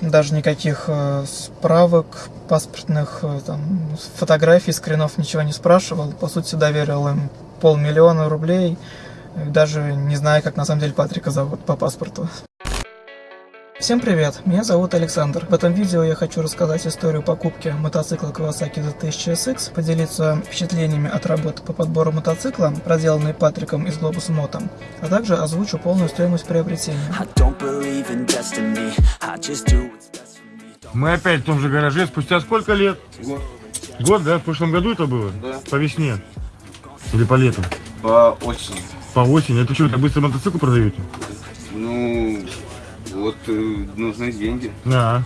даже никаких э, справок, паспортных, э, там, фотографий, скринов, ничего не спрашивал. По сути, доверил им полмиллиона рублей, даже не знаю, как на самом деле Патрика зовут по паспорту. Всем привет, меня зовут Александр. В этом видео я хочу рассказать историю покупки мотоцикла Kawasaki Z1000 SX, поделиться впечатлениями от работы по подбору мотоцикла, проделанной Патриком из Globus Moto, а также озвучу полную стоимость приобретения. Мы опять в том же гараже, спустя сколько лет? Год. Год, да? В прошлом году это было? Да. По весне? Или по лету? По осени. По осени? Это что, так быстро мотоцикл продаете? Ну, вот э, нужны деньги. Да.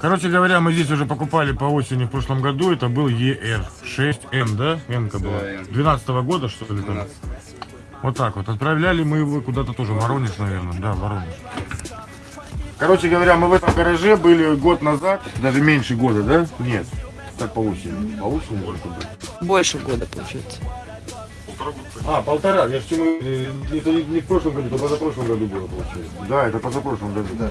Короче говоря, мы здесь уже покупали по осени в прошлом году. Это был ER6M, да? М-ка была. Да, М. 12 года, что ли? там? 12. Вот так вот. Отправляли мы его куда-то тоже. Воронеж, наверное. Да, Воронеж. Короче говоря, мы в этом гараже были год назад. Даже меньше года, да? Нет. Так по осени. По осени сколько было? Больше года, получается. А, полтора. Я же чему... э, Это не, не в прошлом году, это позапрошлом году было, получается. Да, это позапрошлом году. Да,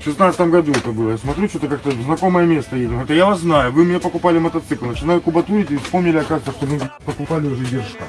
в шестнадцатом году это было. Я смотрю, что-то как-то в знакомое место едем. Это я вас знаю. Вы мне покупали мотоцикл. Начинаю кубатурить и вспомнили, оказывается, что мы покупали уже держка.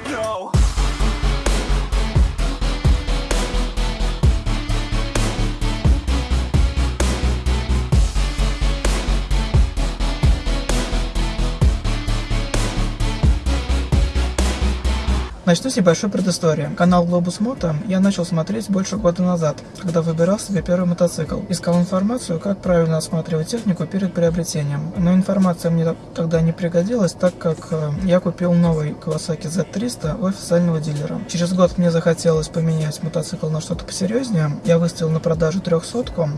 Начну с небольшой предыстории. Канал Globus Moto я начал смотреть больше года назад, когда выбирал себе первый мотоцикл. Искал информацию, как правильно осматривать технику перед приобретением. Но информация мне тогда не пригодилась, так как э, я купил новый Kawasaki Z300 у официального дилера. Через год мне захотелось поменять мотоцикл на что-то посерьезнее. Я выставил на продажу трехсотку,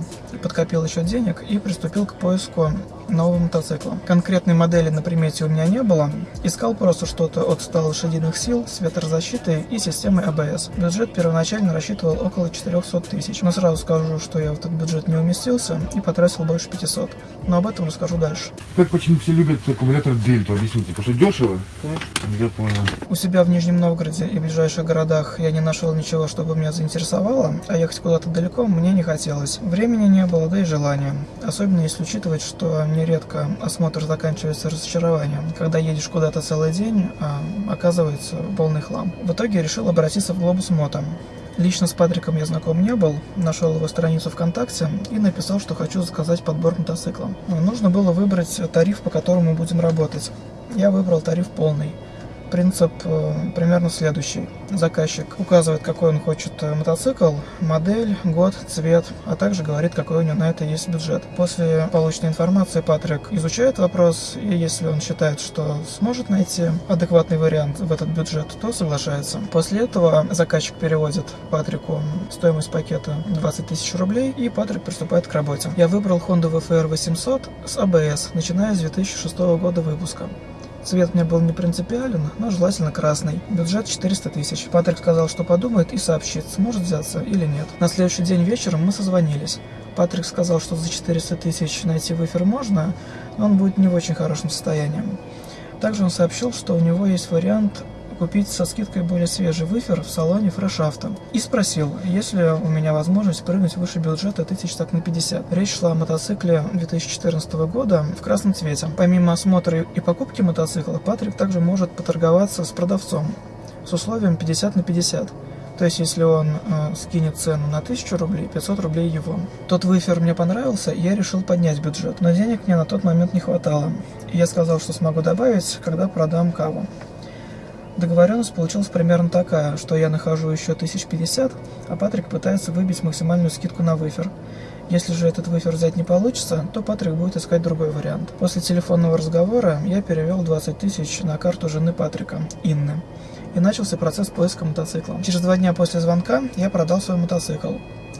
подкопил еще денег и приступил к поиску нового мотоцикла. Конкретной модели на примете у меня не было. Искал просто что-то от 100 лошадиных сил с ветрозащитой и системой ABS. Бюджет первоначально рассчитывал около 400 тысяч, но сразу скажу, что я в этот бюджет не уместился и потратил больше 500. Но об этом расскажу дальше. Как почему все любят аккумулятор Дельту? Объясните. Потому что дешево? Я понял. У себя в Нижнем Новгороде и ближайших городах я не нашел ничего, чтобы меня заинтересовало, а ехать куда-то далеко мне не хотелось. Времени не было, да и желания. Особенно если учитывать, что нередко осмотр заканчивается разочарованием. Когда едешь куда-то целый день, а оказывается полный хлам. В итоге решил обратиться в Globus Moto. Лично с Патриком я знаком не был, нашел его страницу ВКонтакте и написал, что хочу заказать подбор мотоцикла. Нужно было выбрать тариф, по которому будем работать. Я выбрал тариф полный. Принцип э, примерно следующий. Заказчик указывает, какой он хочет э, мотоцикл, модель, год, цвет, а также говорит, какой у него на это есть бюджет. После полученной информации Патрик изучает вопрос, и если он считает, что сможет найти адекватный вариант в этот бюджет, то соглашается. После этого заказчик переводит Патрику стоимость пакета 20 тысяч рублей, и Патрик приступает к работе. Я выбрал Honda VFR 800 с ABS, начиная с 2006 года выпуска. Цвет мне был не принципиален, но желательно красный. Бюджет 400 тысяч. Патрик сказал, что подумает и сообщит, сможет взяться или нет. На следующий день вечером мы созвонились. Патрик сказал, что за 400 тысяч найти выфер можно, но он будет не в очень хорошем состоянии. Также он сообщил, что у него есть вариант купить со скидкой более свежий выфер в салоне Fresh. И спросил, есть ли у меня возможность прыгнуть выше бюджета тысяч так на 50. Речь шла о мотоцикле 2014 года в красном цвете. Помимо осмотра и покупки мотоцикла, Патрик также может поторговаться с продавцом с условием 50 на 50. То есть, если он э, скинет цену на 1000 рублей, 500 рублей его. Тот выфер мне понравился, и я решил поднять бюджет. Но денег мне на тот момент не хватало. И я сказал, что смогу добавить, когда продам каву. Договоренность получилась примерно такая, что я нахожу еще 1050, а Патрик пытается выбить максимальную скидку на выфер. Если же этот выфер взять не получится, то Патрик будет искать другой вариант. После телефонного разговора я перевел 20 тысяч на карту жены Патрика, Инны, и начался процесс поиска мотоцикла. Через два дня после звонка я продал свой мотоцикл.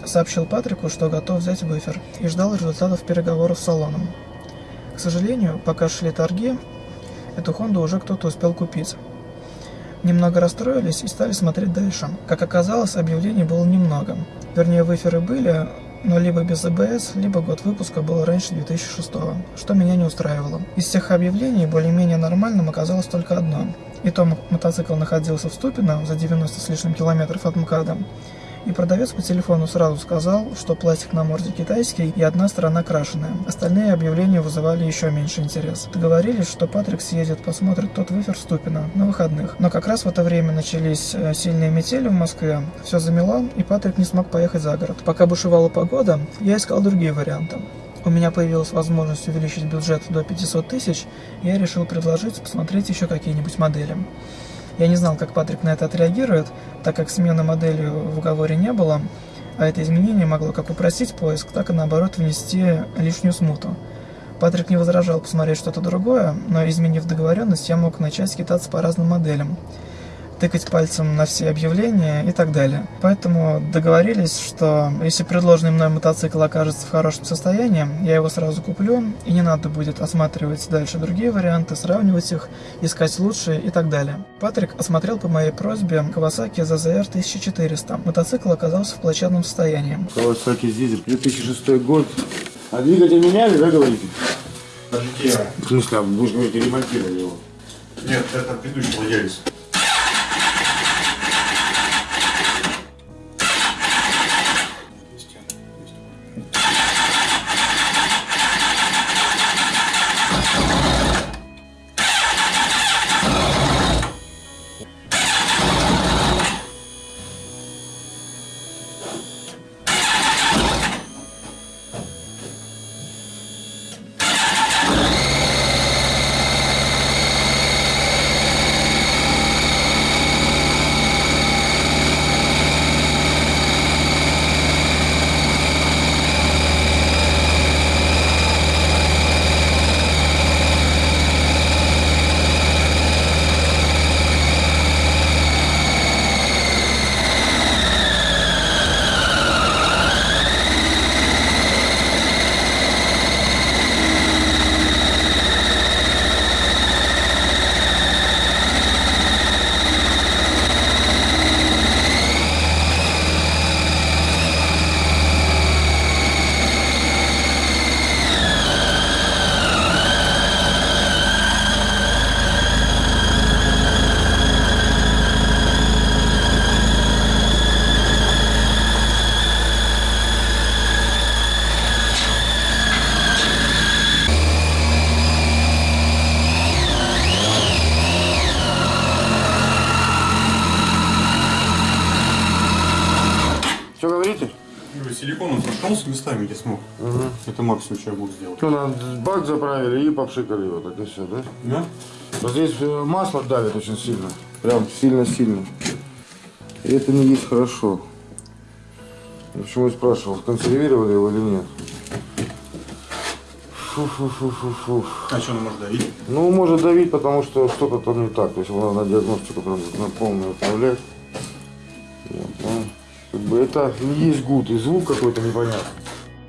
Сообщил Патрику, что готов взять выфер, и ждал результатов переговоров с салоном. К сожалению, пока шли торги, эту Хонду уже кто-то успел купить. Немного расстроились и стали смотреть дальше. Как оказалось, объявлений было немного. Вернее, выферы были, но либо без АБС, либо год выпуска был раньше 2006 что меня не устраивало. Из всех объявлений более-менее нормальным оказалось только одно. И то мотоцикл находился в Ступино за 90 с лишним километров от МКАДа, И продавец по телефону сразу сказал, что пластик на морде китайский и одна сторона крашеная. Остальные объявления вызывали еще меньше интерес. Договорились, что Патрик съездит, посмотрит тот выфер Ступина на выходных. Но как раз в это время начались э, сильные метели в Москве, все замело, и Патрик не смог поехать за город. Пока бушевала погода, я искал другие варианты. У меня появилась возможность увеличить бюджет до 500 тысяч, я решил предложить посмотреть еще какие-нибудь модели. Я не знал, как Патрик на это отреагирует, так как смены модели в уговоре не было, а это изменение могло как упростить поиск, так и наоборот внести лишнюю смуту. Патрик не возражал посмотреть что-то другое, но изменив договоренность, я мог начать скитаться по разным моделям тыкать пальцем на все объявления и так далее. Поэтому договорились, что если предложенный мной мотоцикл окажется в хорошем состоянии, я его сразу куплю, и не надо будет осматривать дальше другие варианты, сравнивать их, искать лучшие и так далее. Патрик осмотрел по моей просьбе Kawasaki ZZR 1400. Мотоцикл оказался в плачевном состоянии. Kawasaki Зизель, 2006 год. А двигатель меняли, да, говорите? Подождите, В смысле, а вы же говорите, ремонтировали его? нет, это предыдущий владелец. Говорите? Силиконом прошелся местами, где смог. Это максимум, что я могу сделать. Что, нам бак заправили и попшикали его, так и все, да? Да? Вот здесь э, масло давит очень сильно. Прям сильно-сильно. И это не есть хорошо. Я Почему я спрашивал, консервировали его или нет? Фу-фу-фу-фу-фу. А что она может давить? Ну, может давить, потому что что-то там не так. То есть надо диагностику прям на полную отправлять. Вот, ну, как бы это не есть гуд, и звук какой-то непонятный.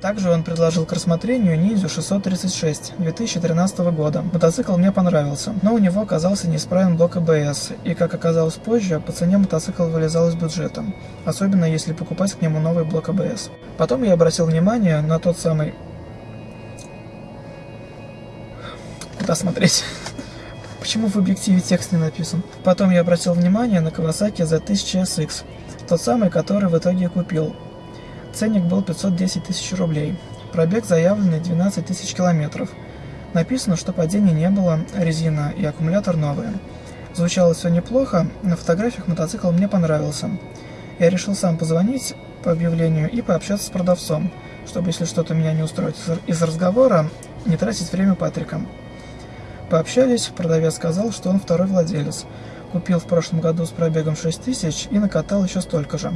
Также он предложил к рассмотрению Ниндзю 636 2013 года. Мотоцикл мне понравился, но у него оказался неисправен блок АБС, и, как оказалось позже, по цене мотоцикл вылезал из бюджета, особенно если покупать к нему новый блок АБС. Потом я обратил внимание на тот самый... Куда смотреть? Почему в объективе текст не написан? Потом я обратил внимание на Kawasaki Z1000SX, тот самый, который в итоге купил. Ценник был 510 тысяч рублей. Пробег заявленный 12 тысяч километров. Написано, что падений не было, резина и аккумулятор новые. Звучало все неплохо, на фотографиях мотоцикл мне понравился. Я решил сам позвонить по объявлению и пообщаться с продавцом, чтобы если что-то меня не устроит из разговора, не тратить время Патрика. Пообщались, продавец сказал, что он второй владелец. Купил в прошлом году с пробегом 6000 и накатал еще столько же.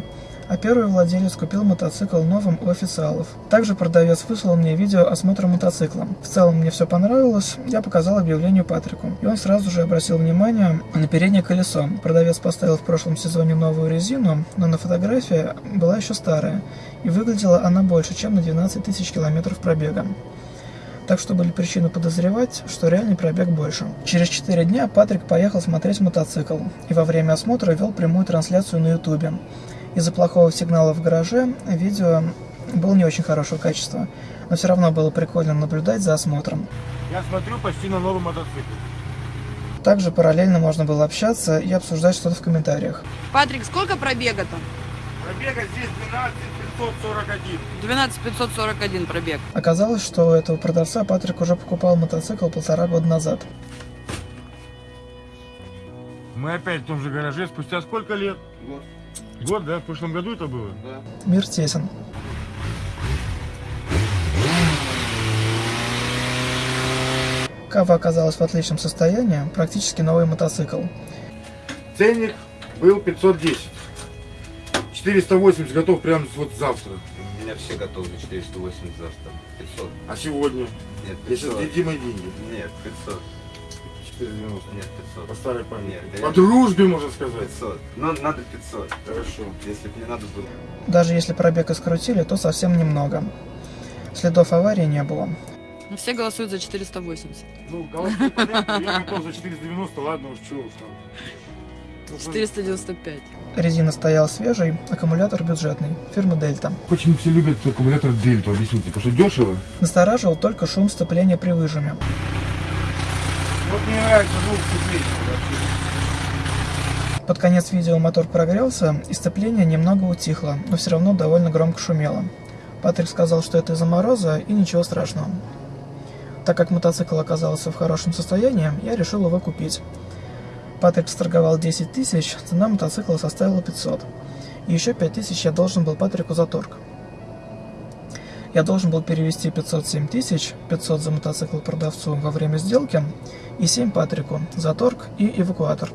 А первый владелец купил мотоцикл новым у официалов. Также продавец выслал мне видео осмотра мотоцикла. В целом мне все понравилось, я показал объявлению Патрику. И он сразу же обратил внимание на переднее колесо. Продавец поставил в прошлом сезоне новую резину, но на фотографии была еще старая. И выглядела она больше, чем на 12 тысяч километров пробега. Так что были причины подозревать, что реальный пробег больше. Через 4 дня Патрик поехал смотреть мотоцикл и во время осмотра вел прямую трансляцию на ютубе. Из-за плохого сигнала в гараже видео было не очень хорошего качества, но все равно было прикольно наблюдать за осмотром. Я смотрю почти на новый мотоцикл. Также параллельно можно было общаться и обсуждать что-то в комментариях. Патрик, сколько пробега там? Пробега здесь 12 541. 12 541 пробег. Оказалось, что у этого продавца Патрик уже покупал мотоцикл полтора года назад. Мы опять в том же гараже. Спустя сколько лет? Год. Год, да? В прошлом году это было? Да. Мир тесен. Кава оказалась в отличном состоянии, практически новый мотоцикл. Ценник был 510. 480 готов прямо вот завтра. У меня все готовы 480 завтра. 500. А сегодня? Нет, Если 500. с мои деньги. Нет, 500. 490. Нет, По 500. старой памяти. Нет, По реально. дружбе, можно сказать. 500. Но надо 500. Хорошо. Если бы не надо было. Даже если пробег и скрутили, то совсем немного. Следов аварии не было. Ну, Все голосуют за 480. Ну, голосуй, понятно, я готов за 490, ладно уж, чего уж там. Ну, 495. Резина стояла свежей, аккумулятор бюджетный, фирмы Дельта. Почему все любят аккумулятор Дельту, объясните, потому что дешево? Настораживал только шум сцепления при выжиме. Вот мне нравится звук сцепления Под конец видео мотор прогрелся, и сцепление немного утихло, но все равно довольно громко шумело. Патрик сказал, что это из-за мороза и ничего страшного. Так как мотоцикл оказался в хорошем состоянии, я решил его купить. Патрик сторговал 10 тысяч, цена мотоцикла составила 500. И еще 5 тысяч я должен был Патрику за торг. Я должен был перевести 507 тысяч, 500 за мотоцикл продавцу во время сделки и 7 Патрику за торг и эвакуатор.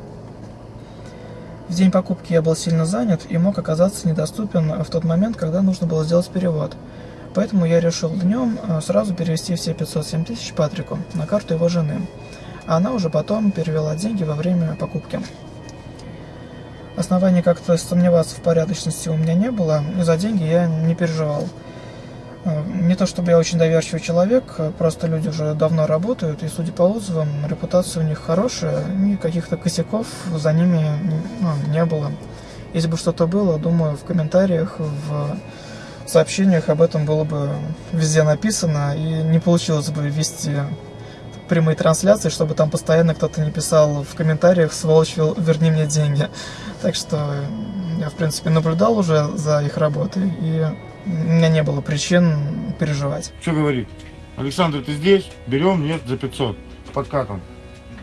В день покупки я был сильно занят и мог оказаться недоступен в тот момент, когда нужно было сделать перевод. Поэтому я решил днем э, сразу перевести все 507 тысяч Патрику на карту его жены. А она уже потом перевела деньги во время покупки. Оснований как-то сомневаться в порядочности у меня не было, и за деньги я не переживал. Э, Не то чтобы я очень доверчивый человек, э, просто люди уже давно работают, и судя по отзывам, репутация у них хорошая, и каких-то косяков за ними ну, не было. Если бы что-то было, думаю, в комментариях, в сообщениях об этом было бы везде написано, и не получилось бы вести прямые трансляции, чтобы там постоянно кто-то не писал в комментариях «Сволочь, верни мне деньги». Так что я, в принципе, наблюдал уже за их работой, и у меня не было причин переживать. Что говорит? Александр, ты здесь? Берем, нет, за 500. С подкатом.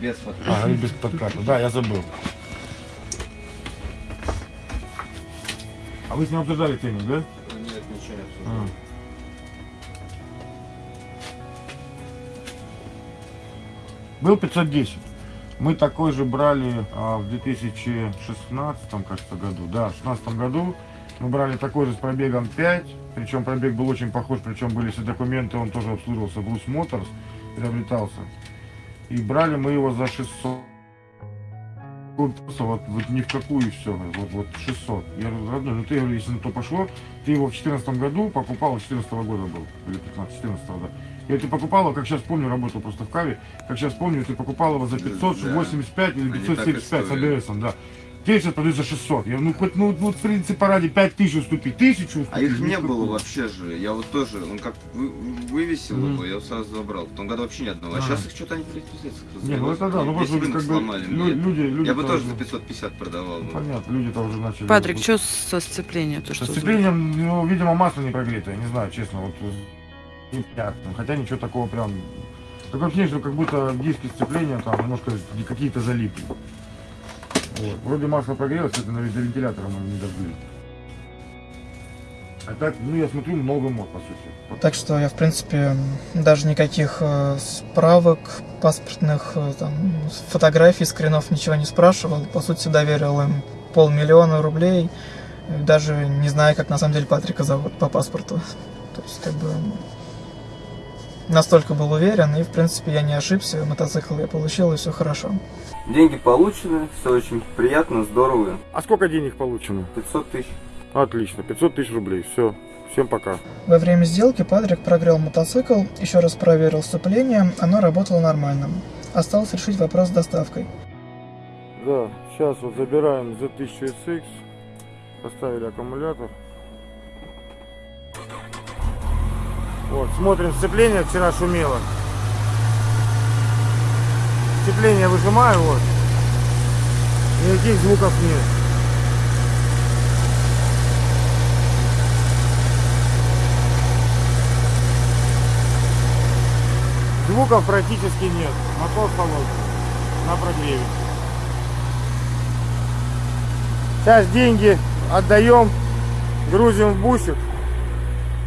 Без фото. А, без подката. Да, я забыл. А вы с ним обсуждали ценник, да? Нет, ничего не обсуждал. А. Был 510. Мы такой же брали а, в 2016, кажется, году. Да, в 2016 году мы брали такой же с пробегом 5. Причем пробег был очень похож, причем были все документы, он тоже обслуживался. Blues Motors приобретался. И брали мы его за 600. Вот, вот, ни в какую все, вот, вот 600. Я говорю, родной, ну ты, если на то пошло, ты его в 14 году покупал, 14 года был, или 15, 14 да. Я говорю, ты покупал его, как сейчас помню, работал просто в Каве, как сейчас помню, ты покупал его за 585 или Они так и 575 с. АБСом, да. Теперь сейчас продают за 600. Я ну хоть, ну, ну в принципе, ради 5000 уступи, 1000 уступи. А их не было вообще же. Я вот тоже, он как вы- вывесил Мгм. его, я его сразу забрал. В том году вообще ни одного. А А. сейчас их что-то они пиздец. Не, ну это да, ну просто рынок как бы сломали. лю- мне. люди, люди Я бы тоже за 550 продавал. ну. Понятно, люди-то уже начали. Патрик, что со сцеплением? То, Со что сцеплением, ну, видимо, масло не прогретое, не знаю, честно, вот непонятно. Хотя ничего такого прям. Такое ощущение, что как будто диски сцепления там немножко какие-то залипли. Вот. Вроде масло прогрелось, это на до вентилятора мы не добыли. А так, ну я смотрю, много мод, по сути. Так что я, в принципе, даже никаких э, справок, паспортных, э, там, фотографий, скринов, ничего не спрашивал. По сути, доверил им полмиллиона рублей, даже не знаю, как на самом деле Патрика зовут по паспорту. То есть, как бы, настолько был уверен, и, в принципе, я не ошибся, мотоцикл я получил, и все хорошо. Деньги получены, все очень приятно, здорово. А сколько денег получено? 500 тысяч. Отлично, 500 тысяч рублей, все. Всем пока. Во время сделки Патрик прогрел мотоцикл, еще раз проверил сцепление, оно работало нормально. Осталось решить вопрос с доставкой. Да, сейчас вот забираем Z1000SX, поставили аккумулятор. Вот, смотрим сцепление, вчера шумело. Сцепление выжимаю, вот. Никаких звуков нет. Звуков практически нет. Мотор холодный. На прогреве. Сейчас деньги отдаем, грузим в бусик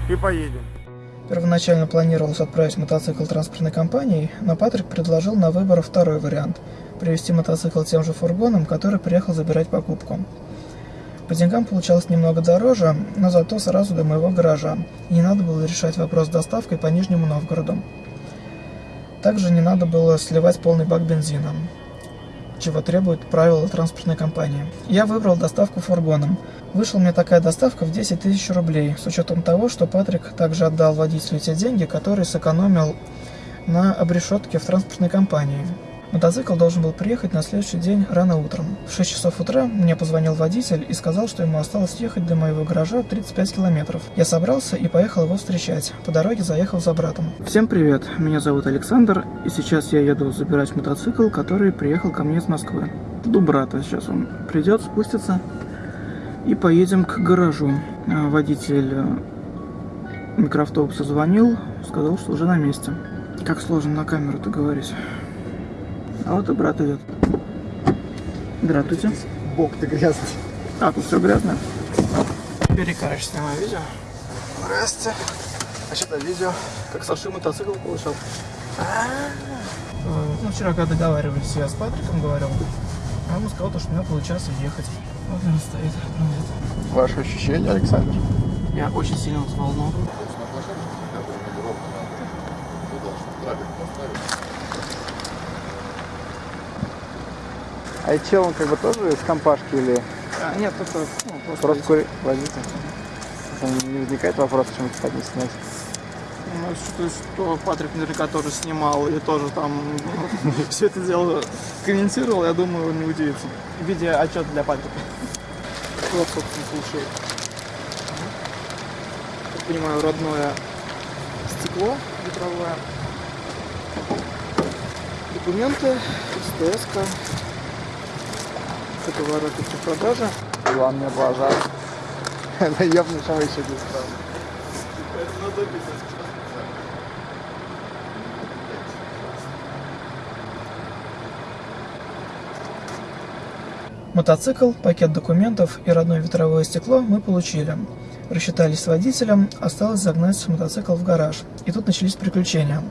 и поедем. Первоначально планировалось отправить мотоцикл транспортной компанией, но Патрик предложил на выбор второй вариант – привезти мотоцикл тем же фургоном, который приехал забирать покупку. По деньгам получалось немного дороже, но зато сразу до моего гаража, и не надо было решать вопрос с доставкой по Нижнему Новгороду. Также не надо было сливать полный бак бензина, чего требует правила транспортной компании. Я выбрал доставку фургоном. Вышла мне такая доставка в 10 тысяч рублей, с учетом того, что Патрик также отдал водителю те деньги, которые сэкономил на обрешетке в транспортной компании. Мотоцикл должен был приехать на следующий день рано утром. В 6 часов утра мне позвонил водитель и сказал, что ему осталось ехать до моего гаража 35 километров. Я собрался и поехал его встречать. По дороге заехал за братом. Всем привет, меня зовут Александр, и сейчас я еду забирать мотоцикл, который приехал ко мне из Москвы. Жду брата, сейчас он придет, спустится, и поедем к гаражу. А, Водитель э, микроавтобуса звонил, сказал, что уже на месте. Как сложно на камеру-то говорить. А вот и брат идет. Здравствуйте. Бог ты грязный. А, тут все грязно. Бери, короче, снимаю видео. Здрасте. А что там видео? Как Саши мотоцикл получил. Э, Ну, вчера, когда договаривались, я с Патриком говорил. А он сказал, то, что у меня получается ехать. Он стоит. Ваши ощущения, Александр? Я очень сильно взволнован. А и чел, он как бы тоже из компашки или А, нет, только ну, просто, просто кури... водитель? Там не возникает вопрос, почему кстати, не снять? Ну, считаю, что Патрик наверняка тоже снимал и тоже там все это дело комментировал, я думаю, он не удивится. Видя отчет для Патрика. Вот, собственно, слушай. Как понимаю, родное стекло ветровое. Документы, СТС-ка. Это воротит продажи. Иван мне облажал. Наебный шам еще не стал. Мотоцикл, пакет документов и родное ветровое стекло мы получили. Рассчитались с водителем, осталось загнать мотоцикл в гараж. И тут начались приключения.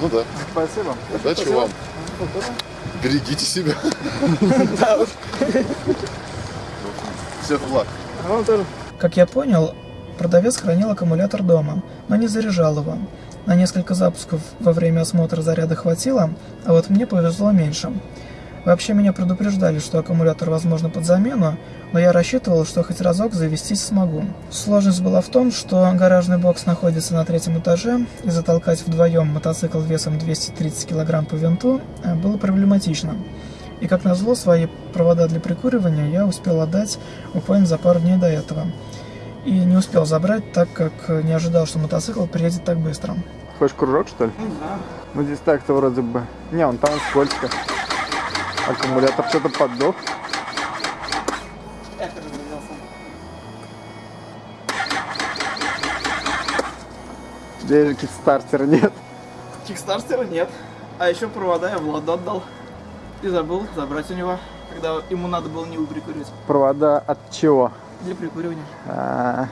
Ну да. Спасибо. Удачи вам. Берегите себя. Всех благ. А вам тоже. Как я понял, продавец хранил аккумулятор дома, но не заряжал его. На несколько запусков во время осмотра заряда хватило, а вот мне повезло меньше. Вообще меня предупреждали, что аккумулятор возможно под замену, но я рассчитывал, что хоть разок завестись смогу. Сложность была в том, что гаражный бокс находится на третьем этаже, и затолкать вдвоем мотоцикл весом 230 кг по винту э, было проблематично. И как назло, свои провода для прикуривания я успел отдать буквально за пару дней до этого. И не успел забрать, так как э, не ожидал, что мотоцикл приедет так быстро. Хочешь кружок, что ли? Ну здесь так-то вроде бы. Не, он там скользко. Аккумулятор что-то поддох. Здесь же кикстартера нет. Кикстартера нет. А еще провода я Владу отдал. И забыл забрать у него, когда ему надо было не прикуривать. Провода от чего? Для прикуривания. А,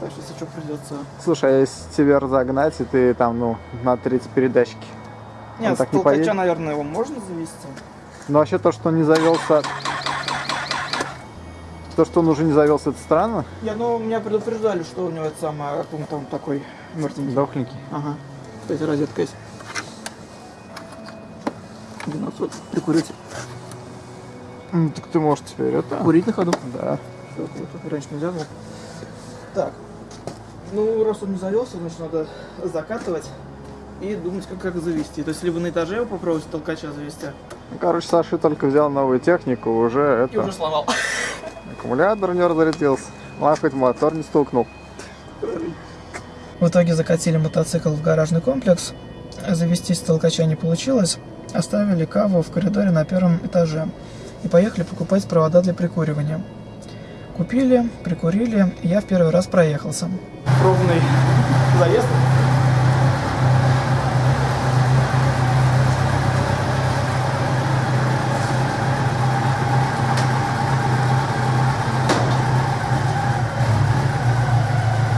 Так что если что придется... Слушай, а если тебя разогнать, и ты там, ну, на 30 передачки. Нет, так не поедет? наверное, его можно завести. Но вообще то, что он не завелся... То, что он уже не завелся, это странно. Я, ну, меня предупреждали, что у него это самое, какой-то он такой мертвенький. Дохленький. Ага. Кстати, розетка есть. 12 прикурить. Ну, так ты можешь теперь это... Курить на ходу. Да. Круто. Раньше нельзя было. Так. Ну, раз он не завелся, значит, надо закатывать и думать, как, как завести. То есть, либо на этаже его попробовать толкача завести, Ну, короче, Саша только взял новую технику, уже и это... уже сломал. Аккумулятор не разрядился. Ладно, хоть мотор не стукнул. В итоге закатили мотоцикл в гаражный комплекс. Завестись толкача не получилось. Оставили каву в коридоре на первом этаже. И поехали покупать провода для прикуривания. Купили, прикурили, и я в первый раз проехался. Ровный заезд.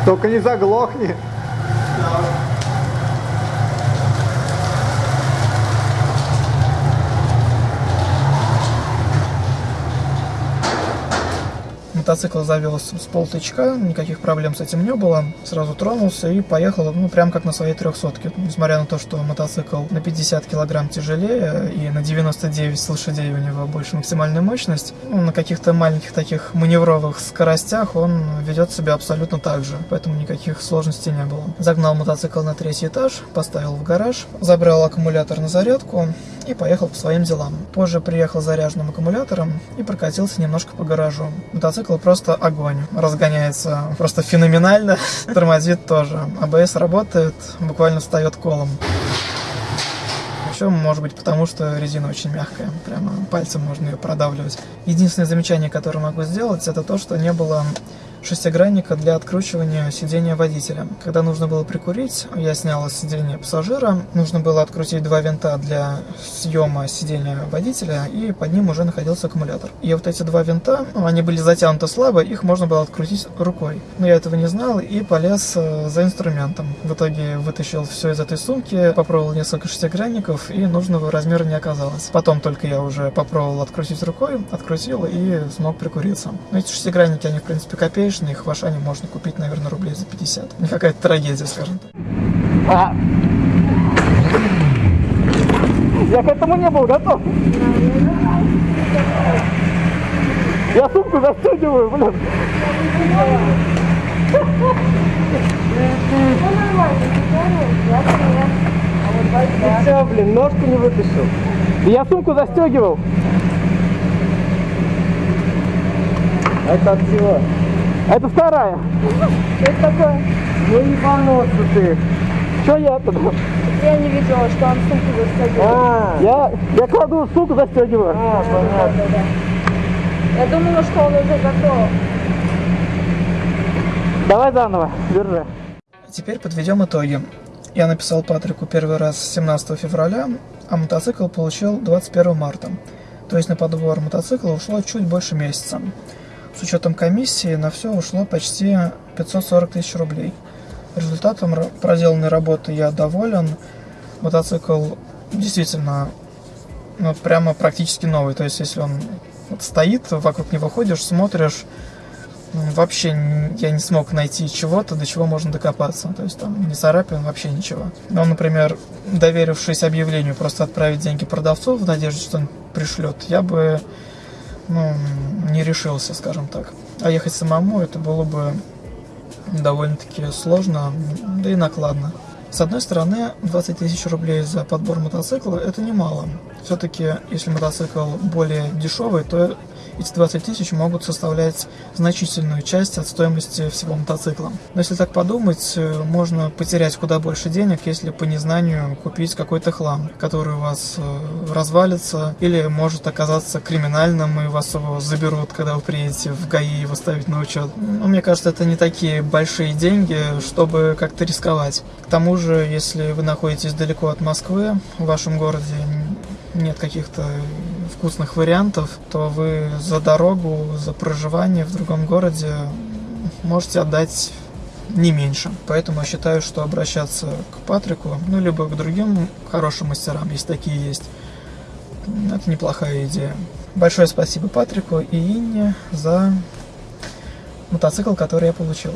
Только не заглохни. Мотоцикл завелся с полтычка, никаких проблем с этим не было. Сразу тронулся и поехал, ну, прям как на своей трехсотке. Несмотря на то, что мотоцикл на 50 килограмм тяжелее и на 99 лошадей у него больше максимальная мощность, ну, на каких-то маленьких таких маневровых скоростях он ведет себя абсолютно так же, поэтому никаких сложностей не было. Загнал мотоцикл на третий этаж, поставил в гараж, забрал аккумулятор на зарядку и поехал по своим делам. Позже приехал с заряженным аккумулятором и прокатился немножко по гаражу. Мотоцикл просто огонь. Разгоняется просто феноменально. Тормозит тоже. АБС работает, буквально встает колом. Еще, может быть, потому что резина очень мягкая. Прямо пальцем можно ее продавливать. Единственное замечание, которое могу сделать, это то, что не было шестигранника для откручивания сидения водителя. Когда нужно было прикурить, я снял сиденье пассажира, нужно было открутить два винта для съема сидения водителя, и под ним уже находился аккумулятор. И вот эти два винта, они были затянуты слабо, их можно было открутить рукой. Но я этого не знал и полез э, за инструментом. В итоге вытащил все из этой сумки, попробовал несколько шестигранников, и нужного размера не оказалось. Потом только я уже попробовал открутить рукой, открутил и смог прикуриться. Но эти шестигранники, они в принципе копеечные, их в Ашане можно купить, наверное, рублей за 50. Не какая-то трагедия, скажем так. А. Я к этому не был готов. Я сумку застегиваю, блин. Все, блин, ножку не вытащил. Я сумку застегивал. Это от всего. Это вторая. Это такое? Ну не поносу ты. Что я тогда? Я не видела, что он сумку застегивал. А, я, я кладу сумку застегиваю. А, понятно. Я думала, что он уже готов. Давай заново, держи. Теперь подведем итоги. Я написал Патрику первый раз 17 февраля, а мотоцикл получил 21 марта. То есть на подбор мотоцикла ушло чуть больше месяца. С учетом комиссии на все ушло почти 540 тысяч рублей. Результатом проделанной работы я доволен. Мотоцикл действительно ну, прямо практически новый. То есть если он стоит, вокруг него ходишь, смотришь, вообще я не смог найти чего-то, до чего можно докопаться. То есть там не царапин, вообще ничего. Но, например, доверившись объявлению просто отправить деньги продавцу в надежде, что он пришлет, я бы ну, не решился, скажем так. А ехать самому это было бы довольно-таки сложно, да и накладно. С одной стороны, 20 тысяч рублей за подбор мотоцикла – это немало. Все-таки, если мотоцикл более дешевый, то эти 20 тысяч могут составлять значительную часть от стоимости всего мотоцикла. Но если так подумать, э, можно потерять куда больше денег, если по незнанию купить какой-то хлам, который у вас э, развалится или может оказаться криминальным, и вас его заберут, когда вы приедете в ГАИ его ставить на учет. Но мне кажется, это не такие большие деньги, чтобы как-то рисковать. К тому же, если вы находитесь далеко от Москвы, в вашем городе нет каких-то вкусных вариантов, то вы за дорогу, за проживание в другом городе можете отдать не меньше. Поэтому я считаю, что обращаться к Патрику, ну, либо к другим хорошим мастерам, если такие есть, это неплохая идея. Большое спасибо Патрику и Инне за мотоцикл, который я получил.